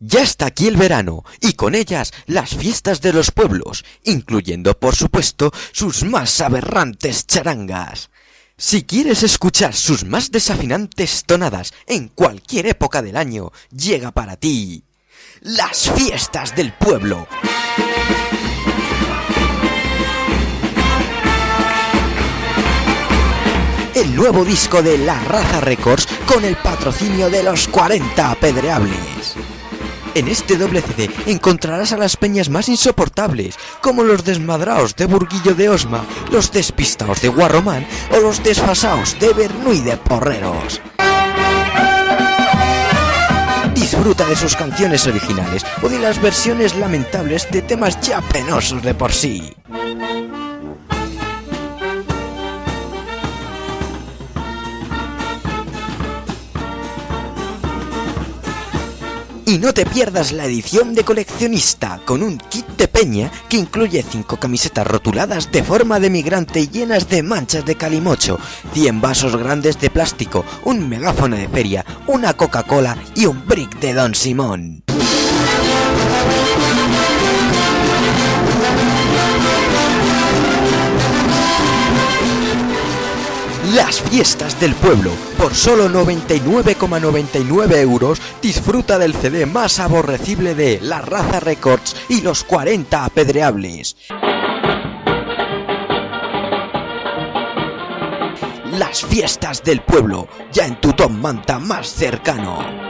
Ya está aquí el verano y con ellas las fiestas de los pueblos, incluyendo por supuesto sus más aberrantes charangas. Si quieres escuchar sus más desafinantes tonadas en cualquier época del año, llega para ti las fiestas del pueblo. El nuevo disco de La Raza Records con el patrocinio de los 40 apedreables. En este doble CD encontrarás a las peñas más insoportables, como los desmadraos de Burguillo de Osma, los despistaos de Guarromán o los desfasaos de Bernuy de Porreros. Disfruta de sus canciones originales o de las versiones lamentables de temas ya penosos de por sí. Y no te pierdas la edición de coleccionista con un kit de peña que incluye 5 camisetas rotuladas de forma de migrante llenas de manchas de calimocho, 100 vasos grandes de plástico, un megáfono de feria, una Coca-Cola y un brick de Don Simón. Las fiestas del pueblo. Por solo 99,99 euros disfruta del CD más aborrecible de La Raza Records y los 40 apedreables. Las fiestas del pueblo, ya en tu Tom Manta más cercano.